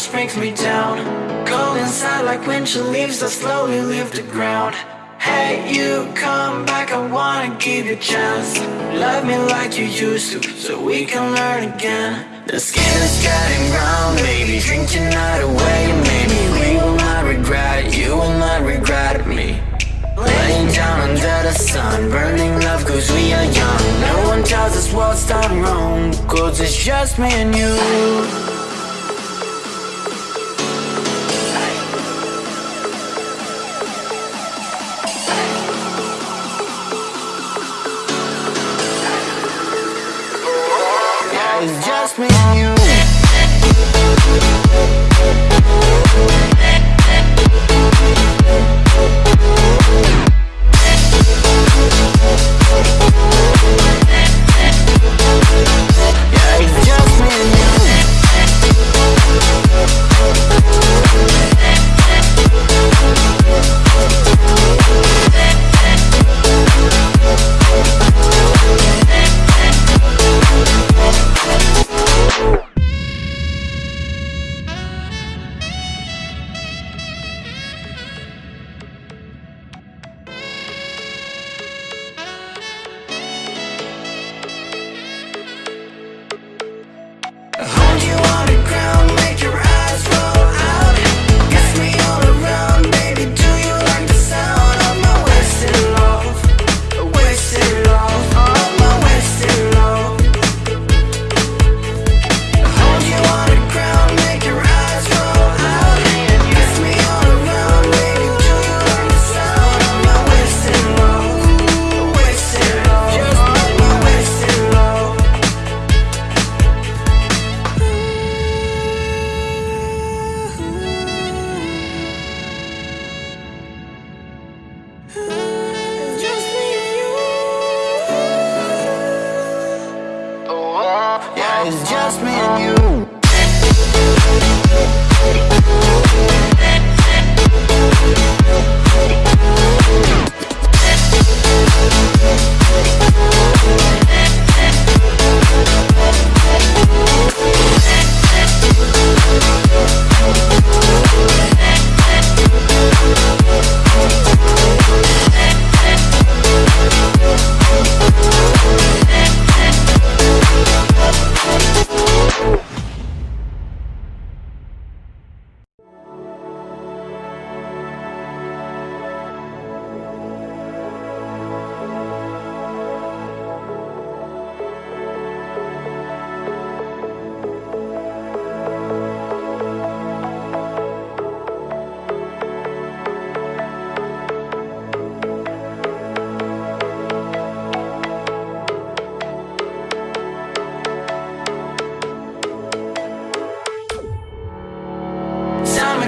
just brings me down. Go inside like winter leaves that slowly leave the ground. Hey, you come back, I wanna give you a chance. Love me like you used to, so we can learn again. The skin is getting brown, baby, drink your night away Maybe we will not regret it, you will not regret me. Laying down under the sun Burning love cause we are young. No one tells us what's done wrong Cause it's just me and you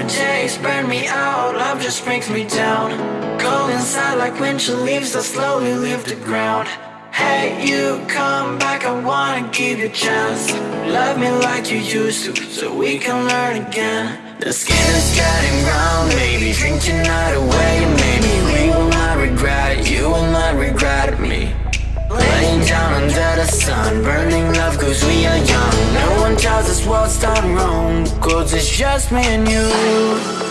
Summer days burn me out, love just brings me down. Go inside like winter leaves that slowly leave the ground. Hey, you come back, I wanna give you a chance. Love me like you used to, so we can learn again. The skin is getting brown, baby, drink your night away. Maybe we will not regret you will not regret the sun. Burning love cause we are young. No one tells us what's done wrong. Cause it's just me and you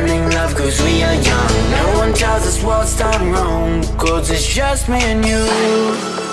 learning love cause we are young. No one tells us what's done wrong. Cause it's just me and you.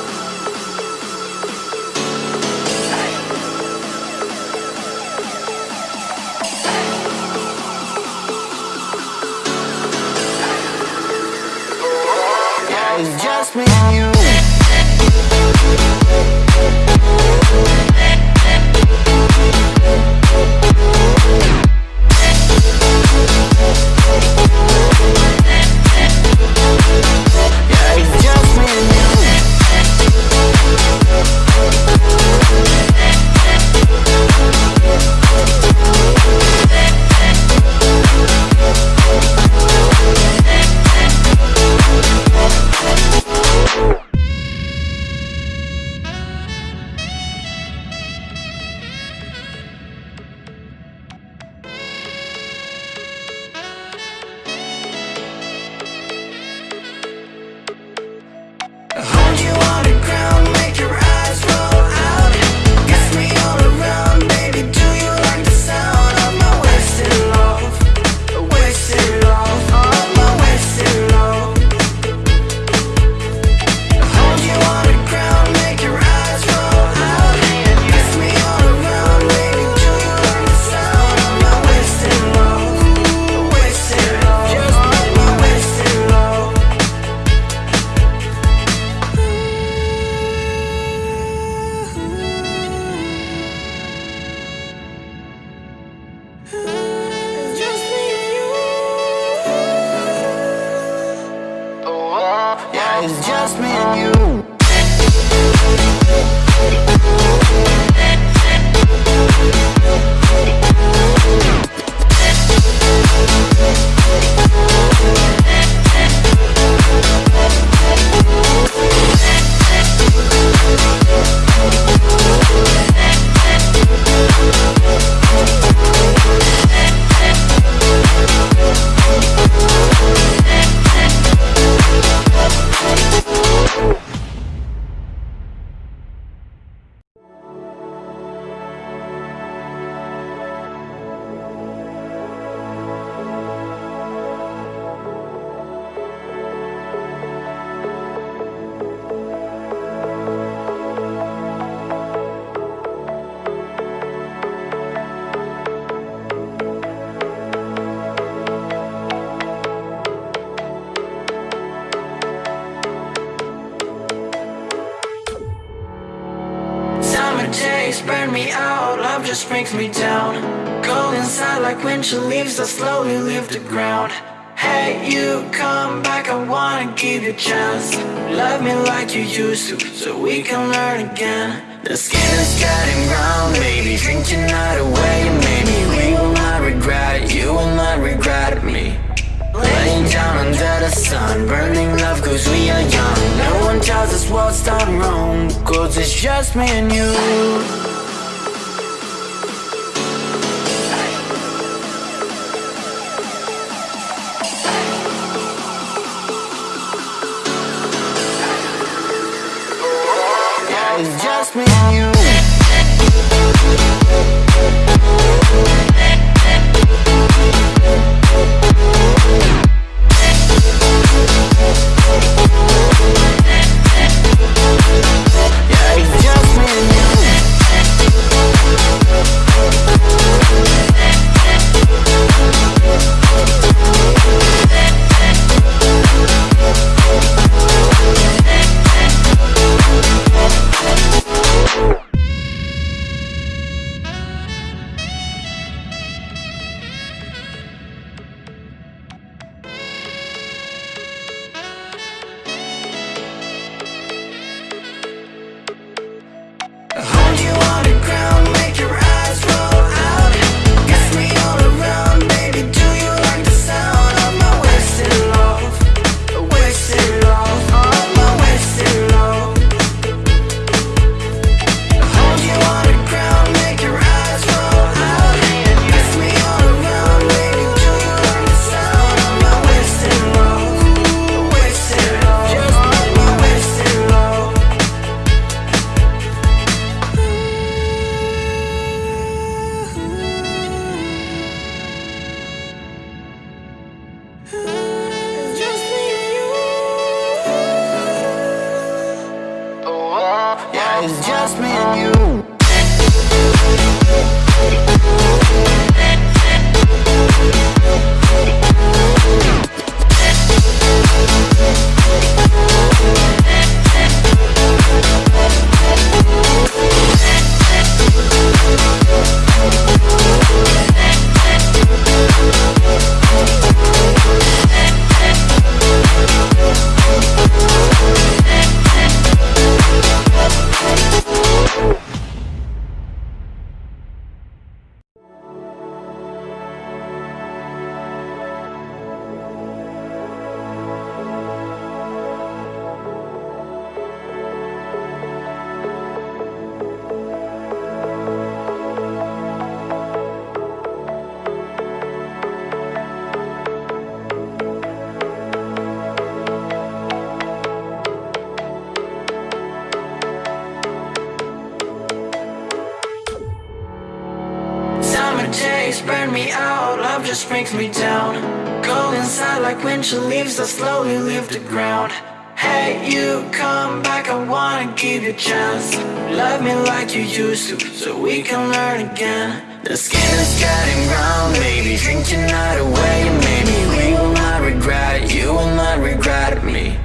Brings me down. Go inside like when winter leaves that slowly leave the ground. Hey, you come back, I wanna give you a chance. Love me like you used to, so we can learn again. The skin is getting brown, baby. Drink your night away, maybe we will not regret it. You will not regret me.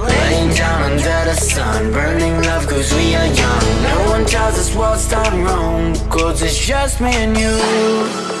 Laying down under the sun, burning love cause we are young. No one tells us what's done wrong, cause it's just me and you.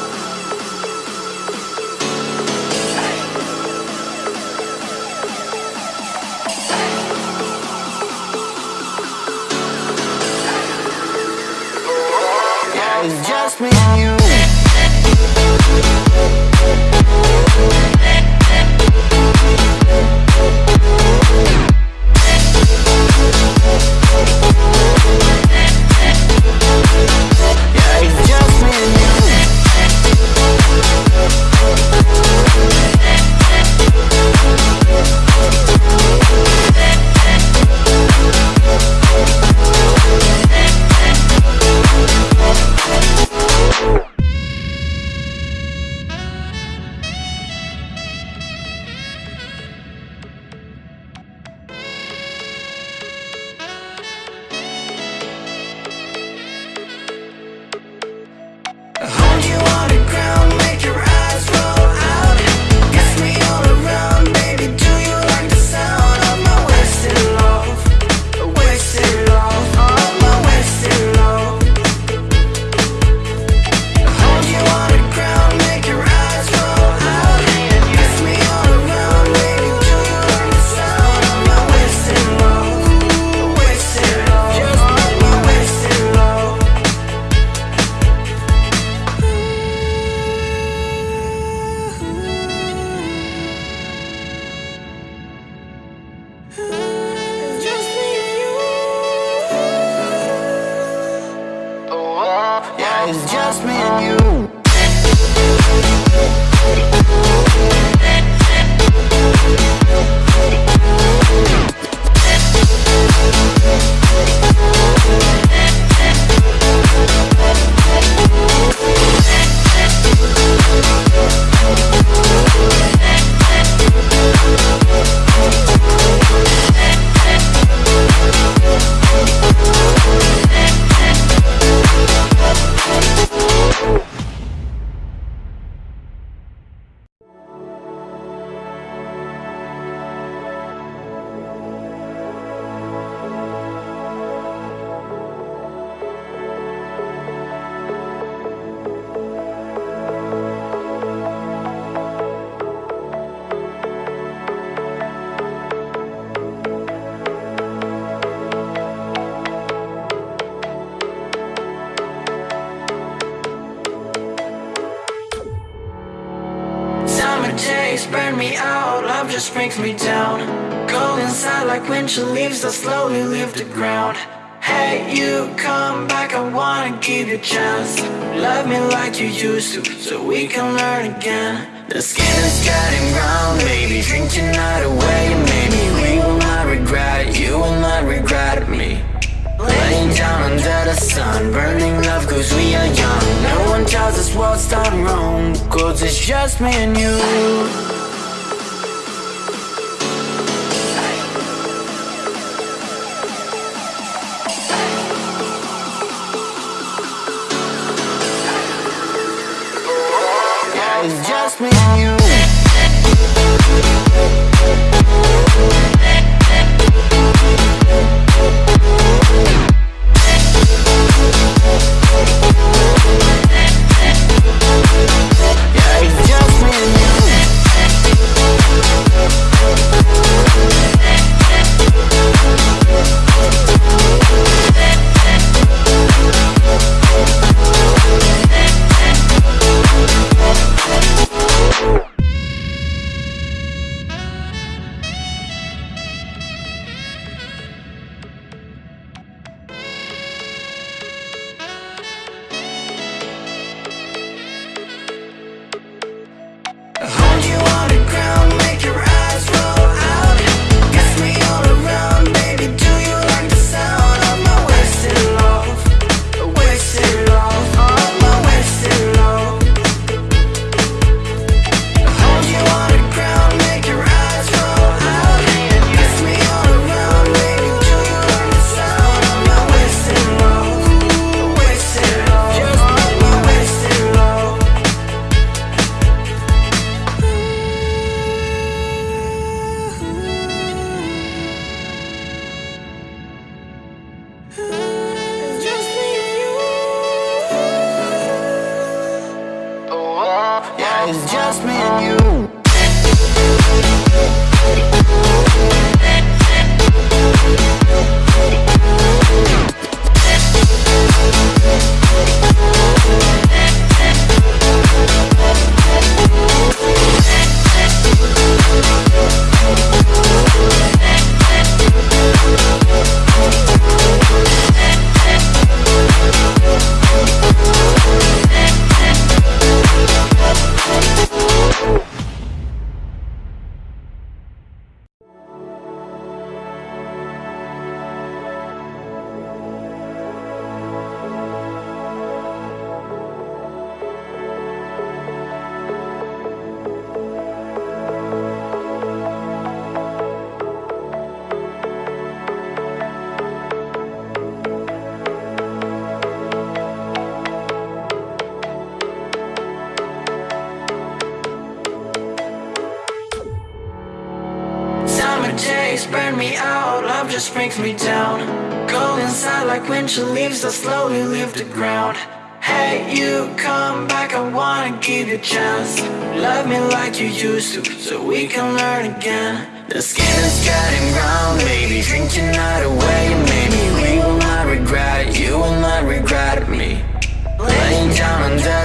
Days burn me out, love just brings me down. Go inside like winter leaves that slowly leave the ground. Hey, you come back, I wanna give you a chance. Love me like you used to, so we can learn again. The skin is getting brown, baby. Drink your night away, maybe we will not regret. You will not regret. The sun, burning love cause we are young. No one tells us what's done wrong, cause it's just me and you.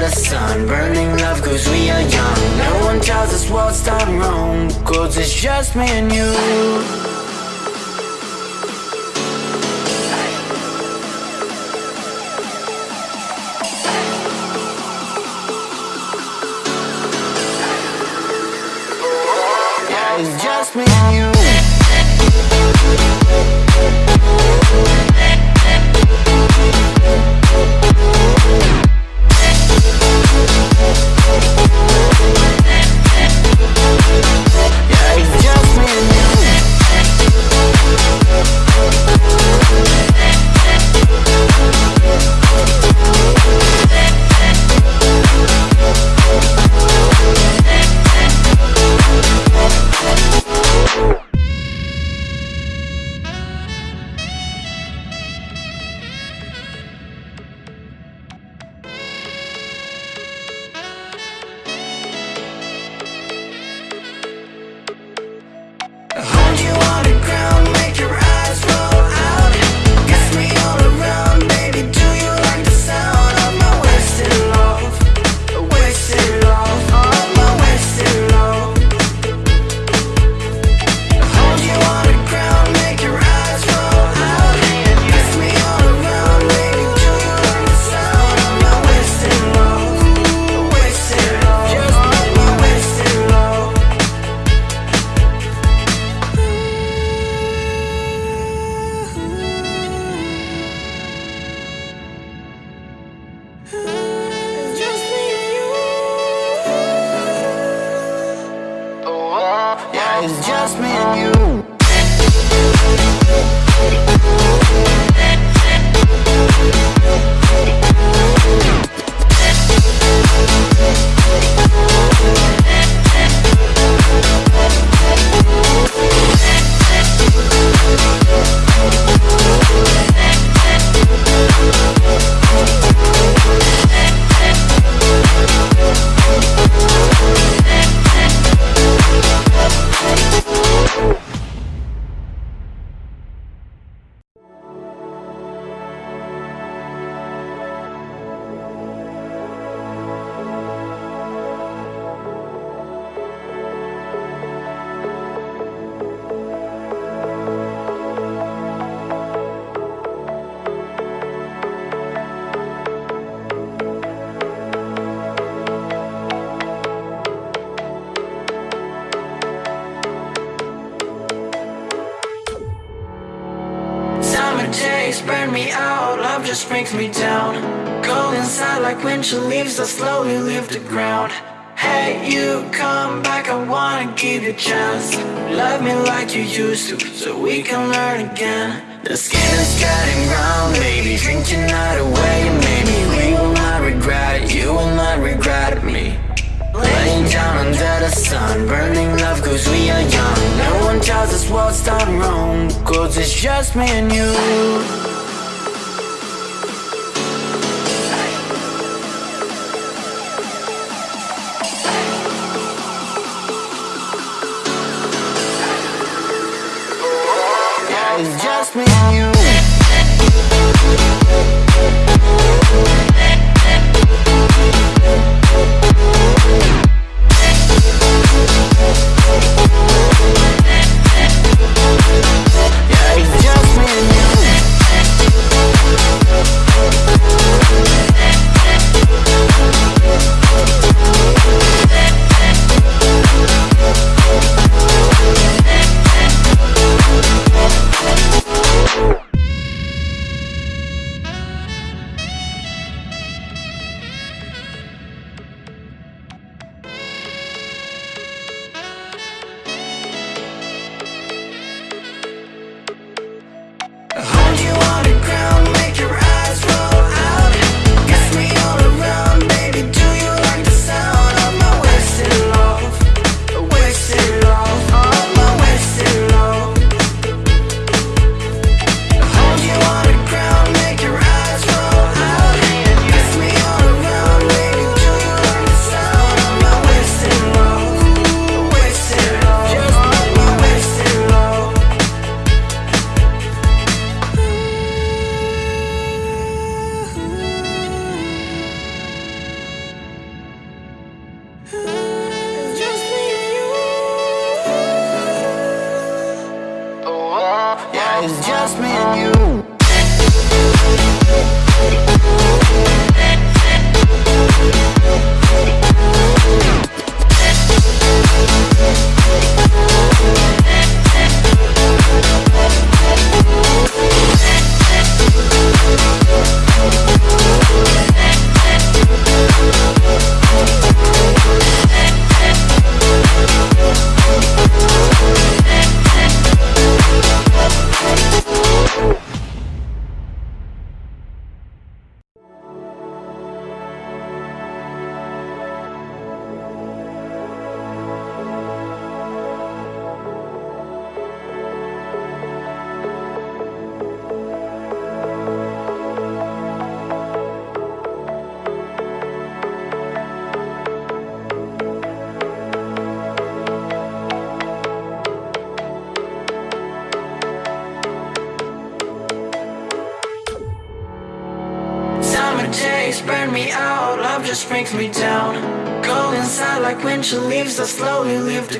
The sun. Burning love cause we are young. No one tells us what's done wrong. Cause it's just me and you it's just me and you.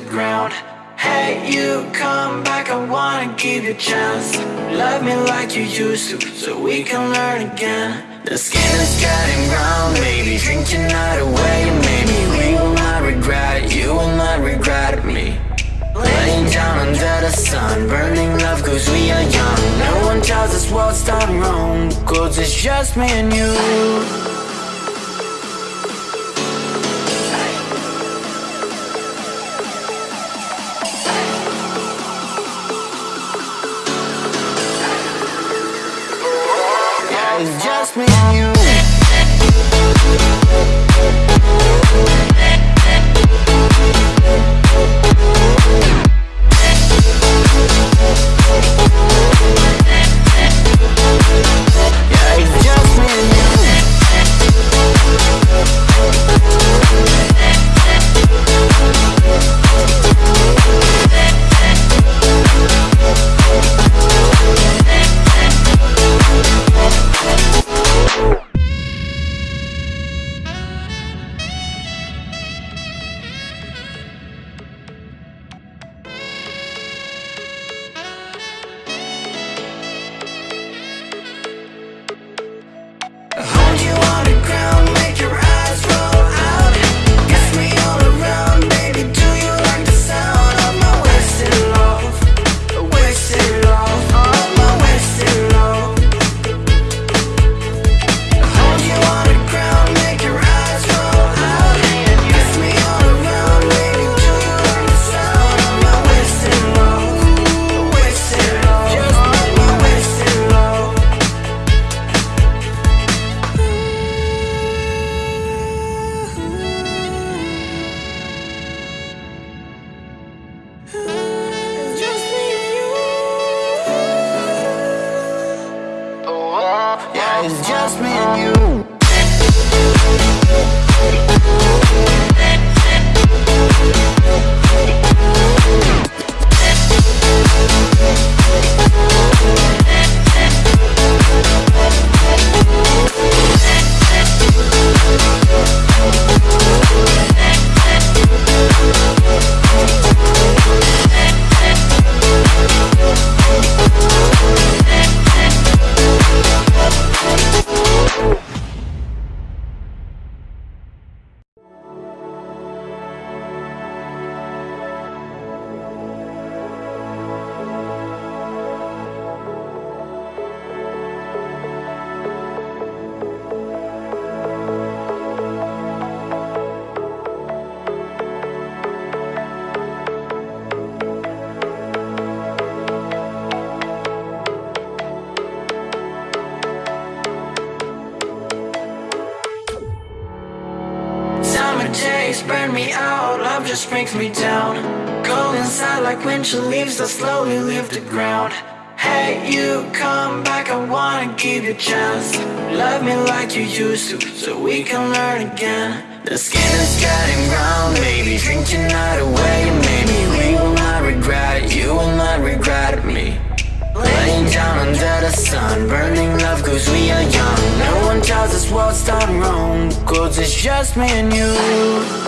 the ground. Hey, you come back, I wanna give you a chance. Love me like you used to, so we can learn again. The skin is getting brown, maybe drink your night away Maybe we will not regret it, you will not regret me. Laying down under the sun, burning love cause we are young. No one tells us what's done wrong, cause it's just me and you. Love just brings me down. Go inside like windshield leaves that slowly leave the ground. Hey, you come back, I wanna give you a chance. Love me like you used to, so we can learn again. The skin is getting brown, baby Drink your night away, maybe We will not regret it, you will not regret me. Laying down under the sun Burning love cause we are young. No one tells us what's done wrong Cause it's just me and you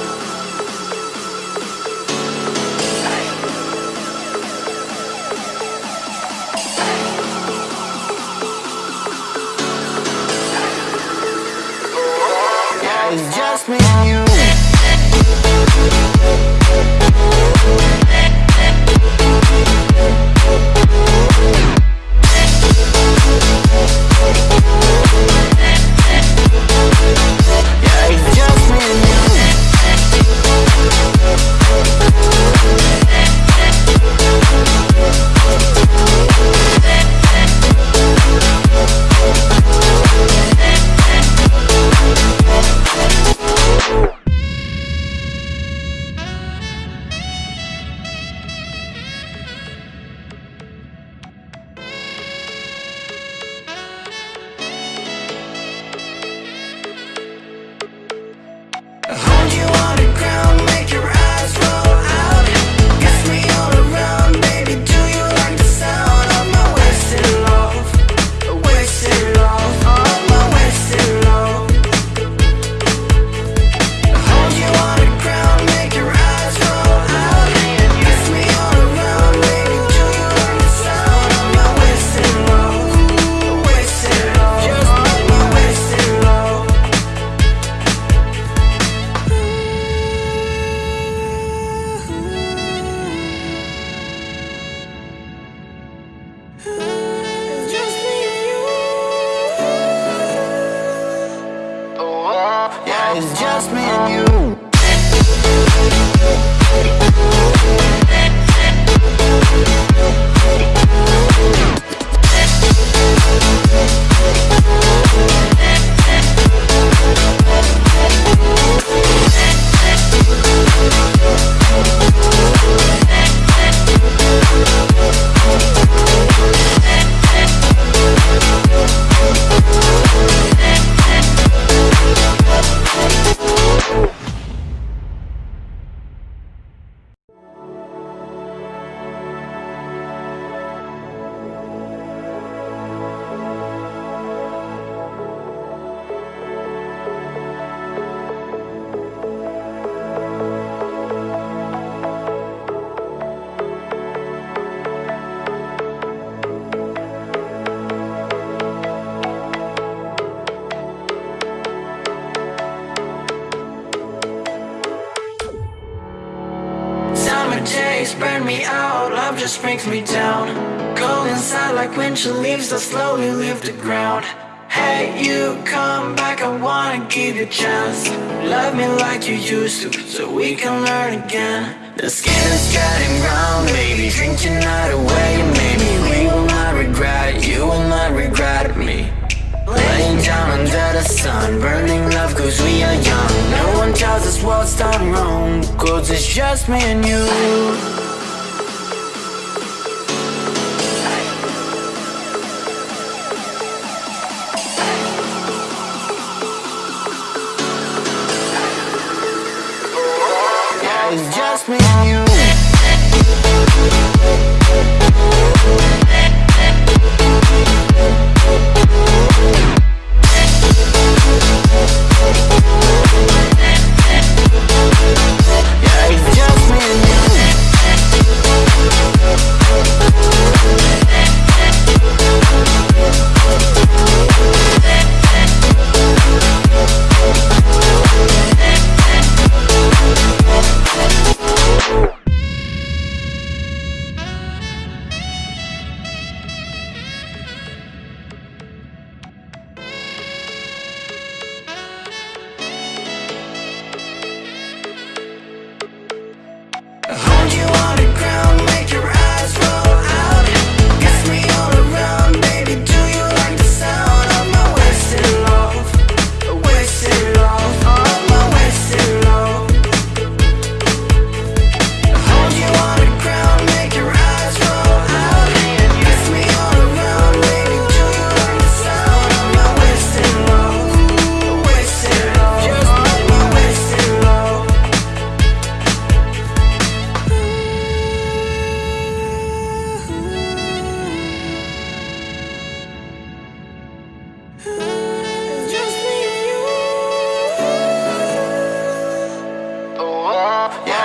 sun Burning love cause we are young. No one tells us what's done wrong. Cause it's just me and you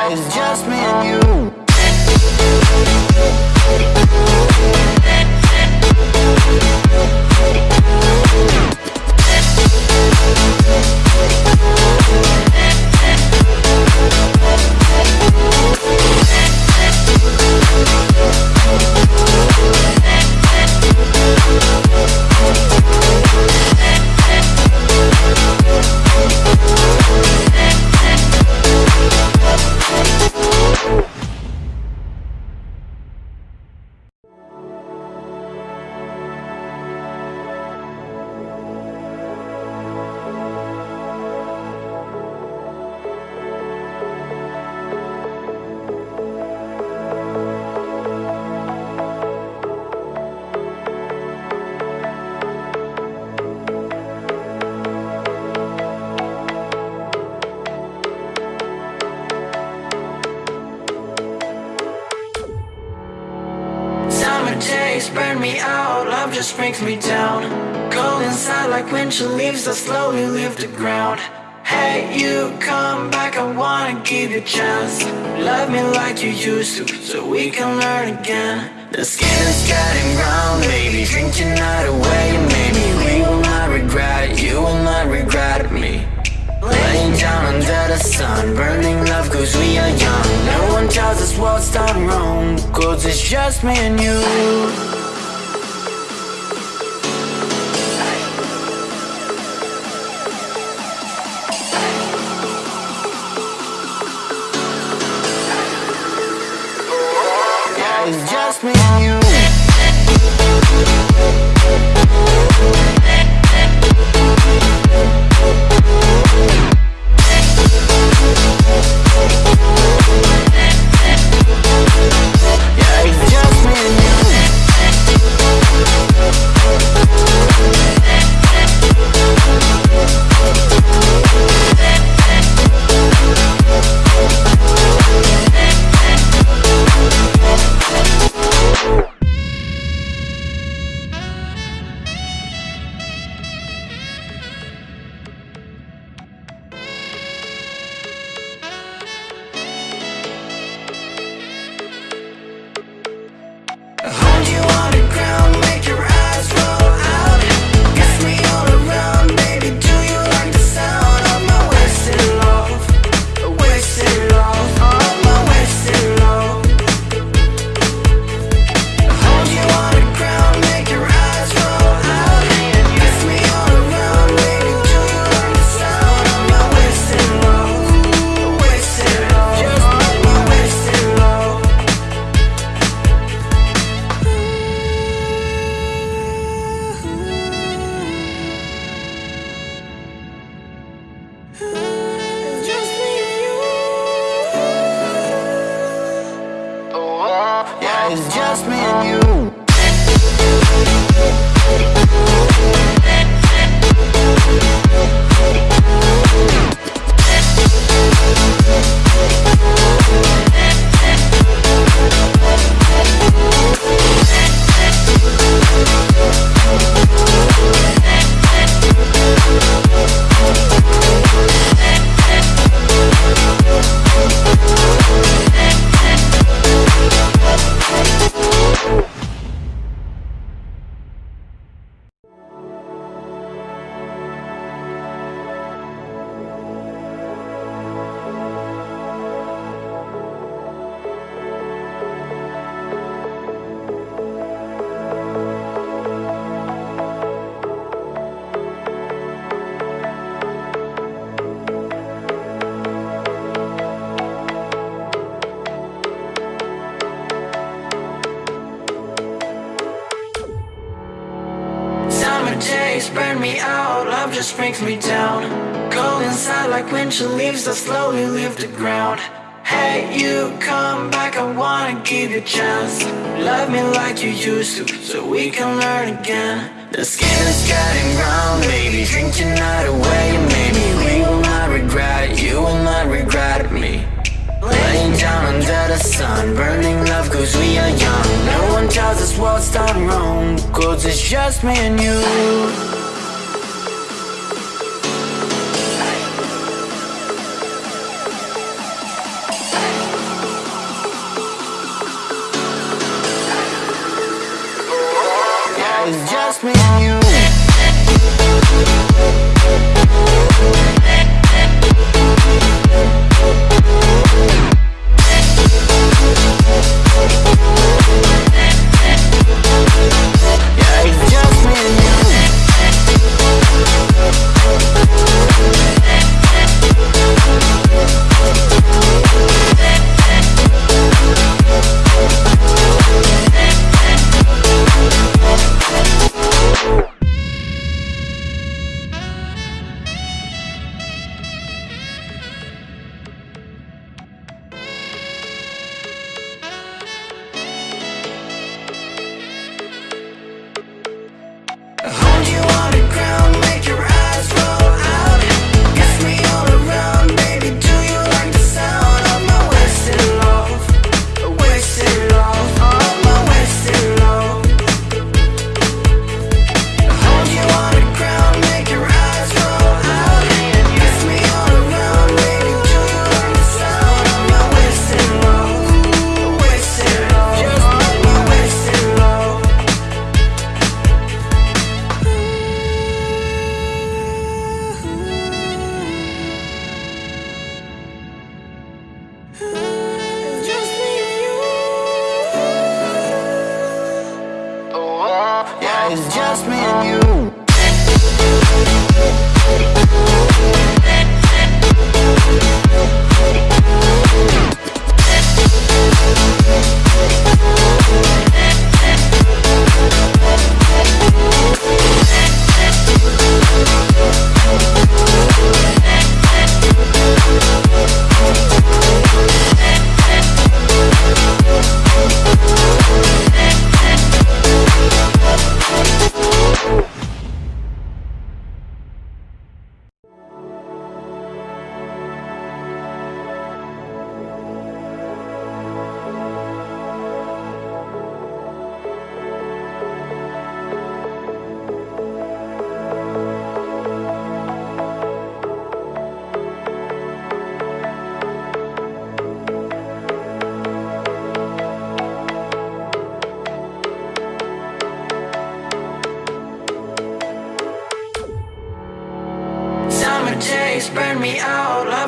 It's just me and you.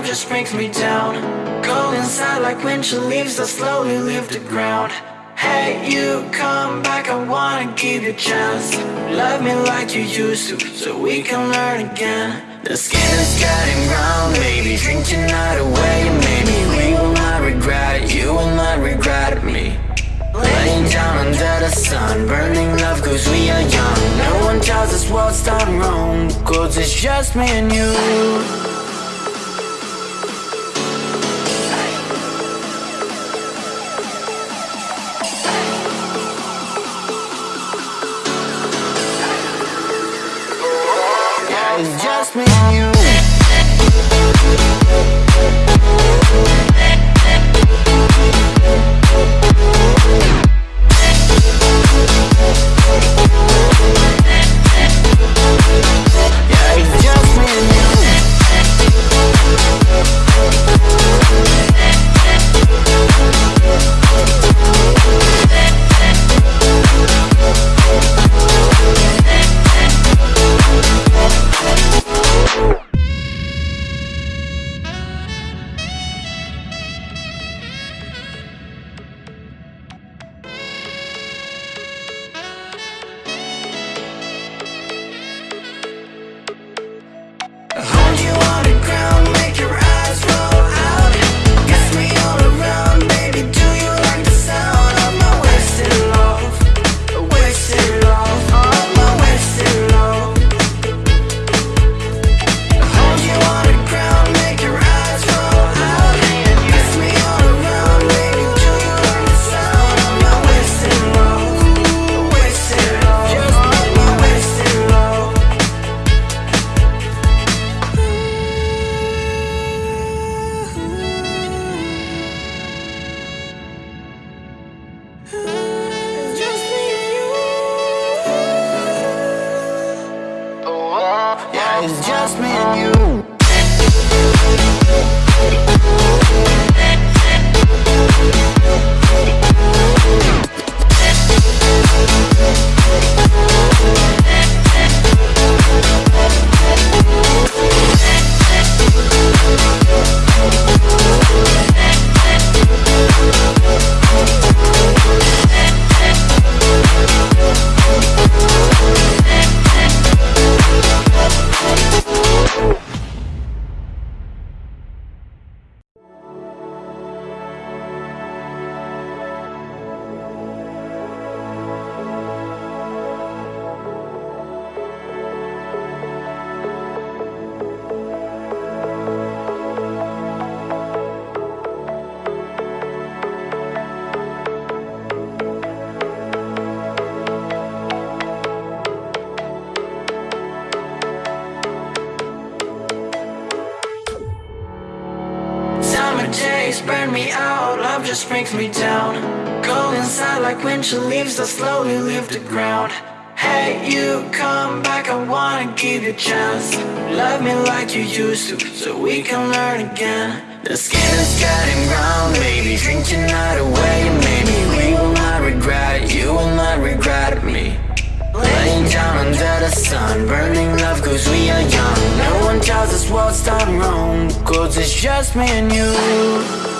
Just brings me down. Go inside like winter leaves that slowly leave the ground. Hey, you come back, I wanna give you a chance. Love me like you used to, so we can learn again. The skin is getting brown, baby, drink tonight away Maybe we will not regret it, you will not regret me. Laying down under the sun Burning love cause we are young. No one tells us what's done wrong Cause it's just me and you The skin is getting brown, baby Drink night away, maybe We will not regret it, you will not regret me. Laying down under the sun. Burning love cause we are young. No one tells us what's done wrong. Cause it's just me and you.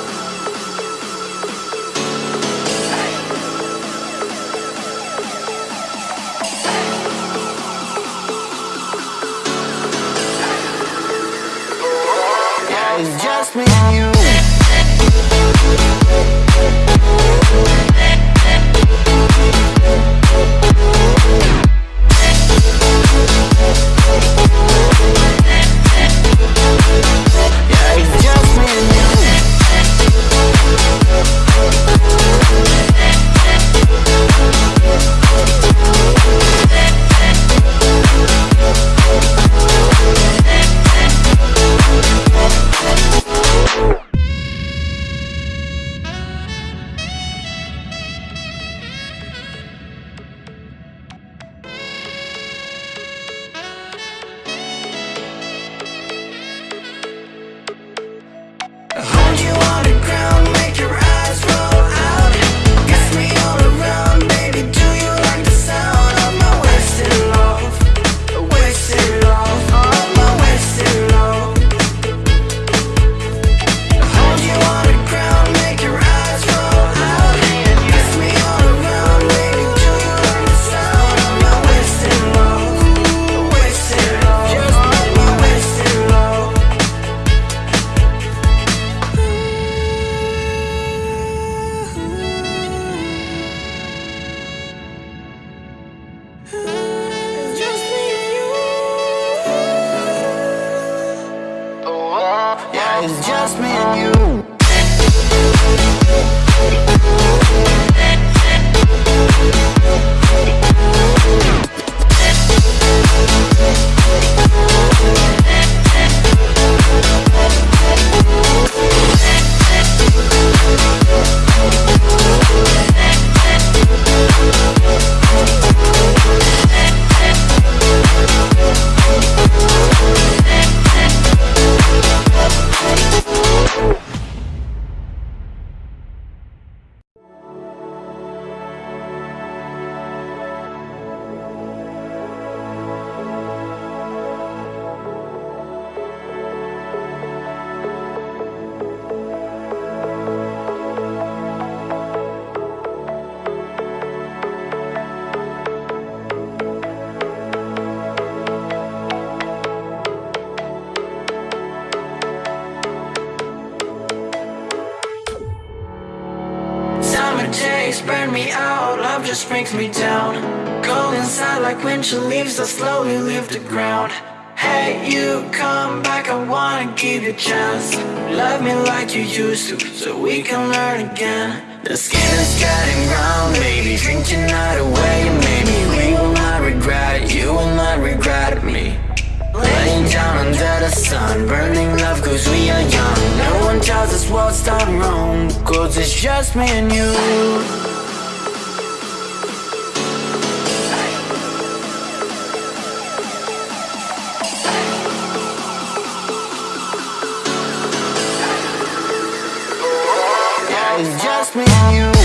Ooh. it's just me and you.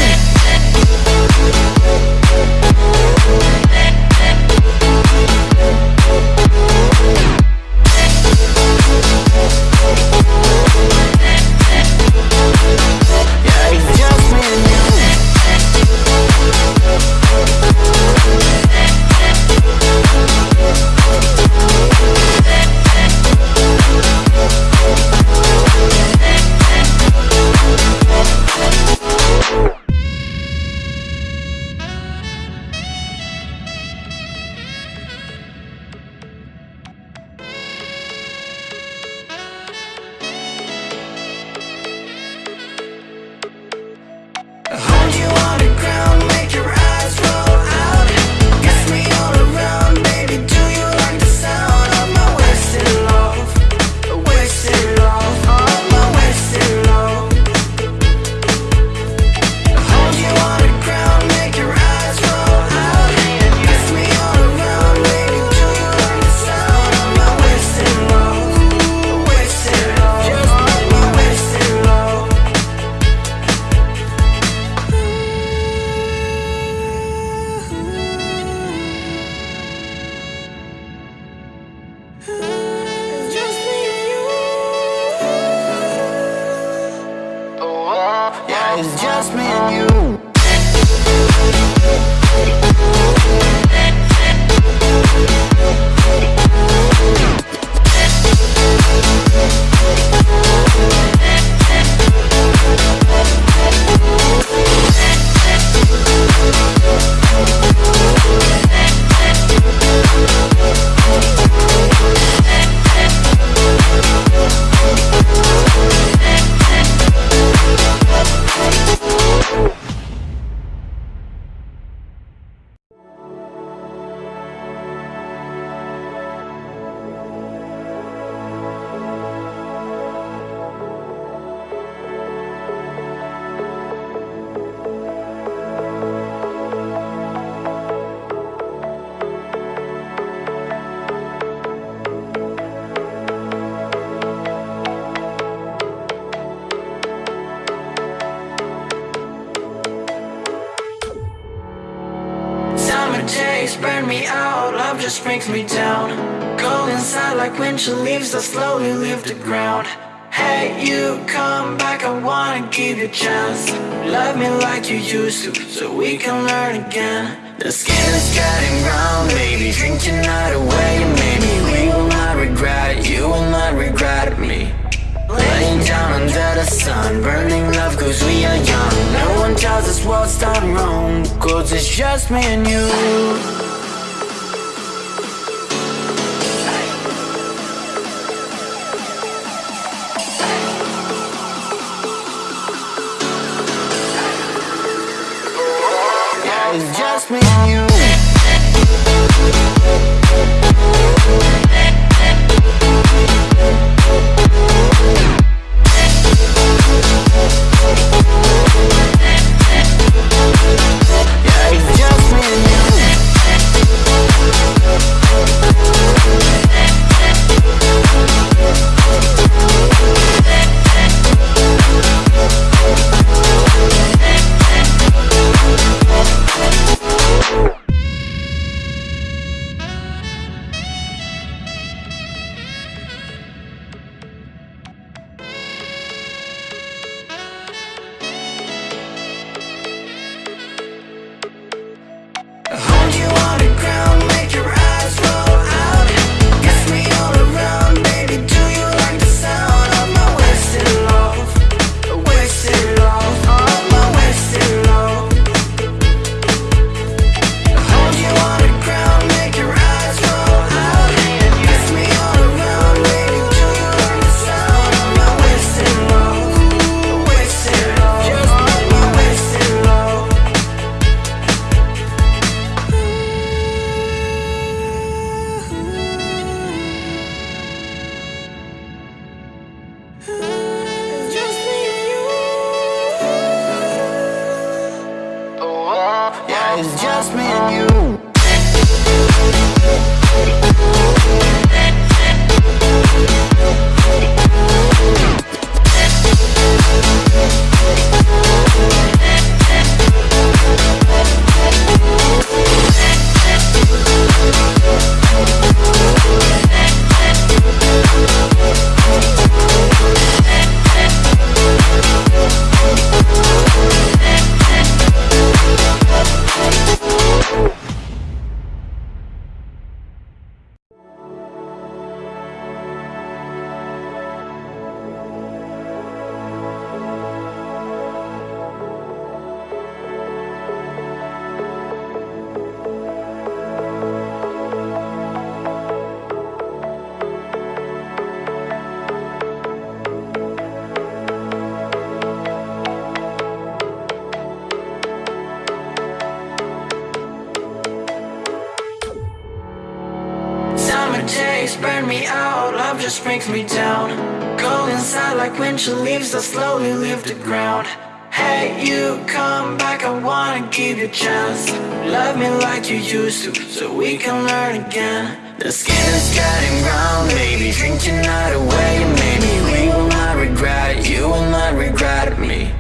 Out, brings me down. Go inside like when winter leaves that slowly leave the ground. Hey, you come back, I wanna give you a chance. Love me like you used to, so we can learn again. The skin is getting brown, baby, drink your night away Maybe we will not regret it, you will not regret me.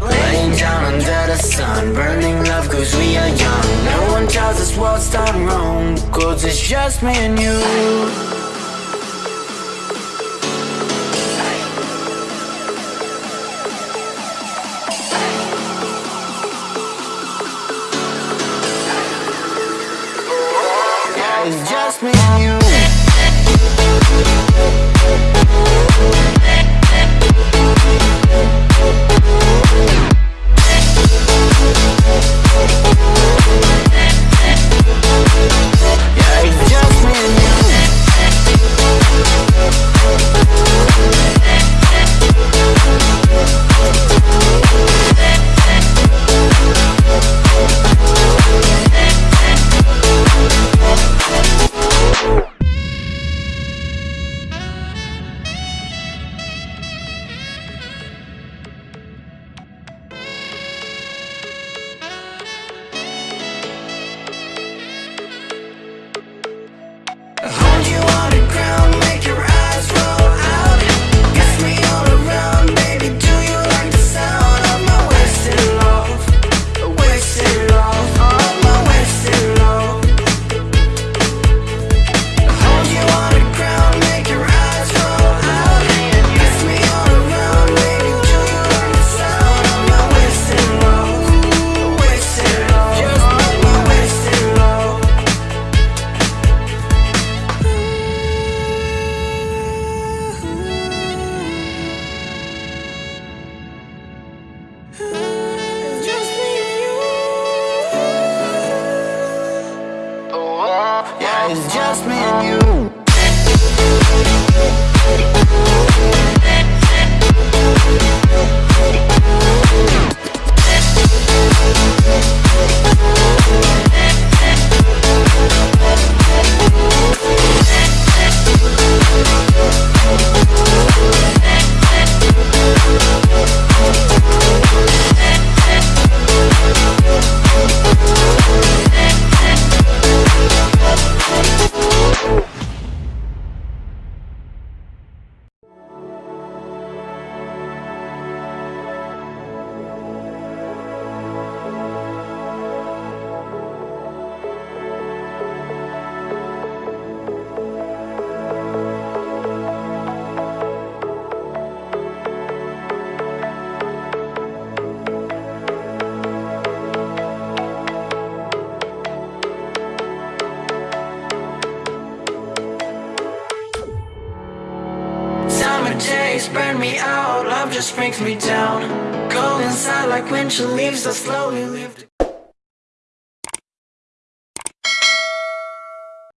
Laying down under the sun Burning love cause we are young. No one tells us what's done wrong Cause it's just me and you